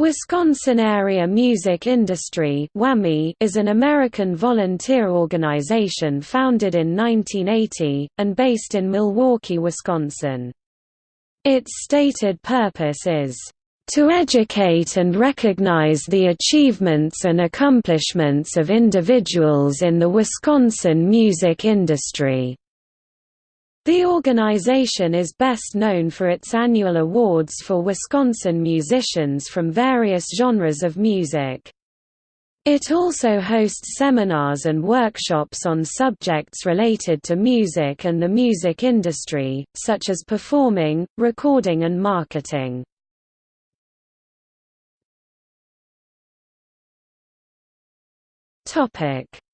Wisconsin Area Music Industry is an American volunteer organization founded in 1980, and based in Milwaukee, Wisconsin. Its stated purpose is, "...to educate and recognize the achievements and accomplishments of individuals in the Wisconsin music industry." The organization is best known for its annual awards for Wisconsin musicians from various genres of music. It also hosts seminars and workshops on subjects related to music and the music industry, such as performing, recording and marketing.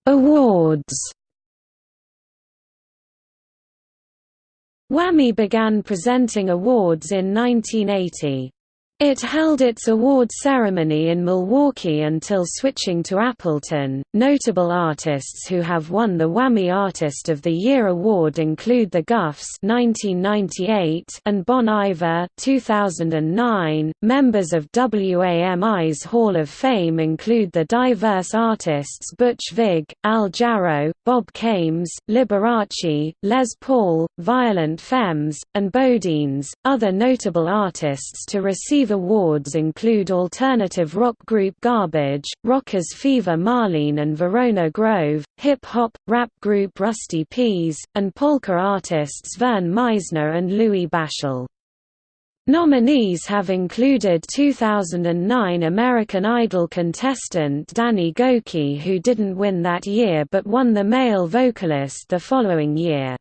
Awards WAMI began presenting awards in 1980. It held its award ceremony in Milwaukee until switching to Appleton. Notable artists who have won the WAMI Artist of the Year award include The Gufs (1998) and Bon Iver (2009). Members of WAMI's Hall of Fame include the diverse artists Butch Vig, Al Jarreau, Bob Kames, Liberace, Les Paul, Violent Femmes, and BoDeans. Other notable artists to receive awards include alternative rock group Garbage, rockers Fever Marlene and Verona Grove, hip-hop, rap group Rusty P's, and polka artists Verne Meisner and Louie Bashell. Nominees have included 2009 American Idol contestant Danny Gokey who didn't win that year but won the male vocalist the following year.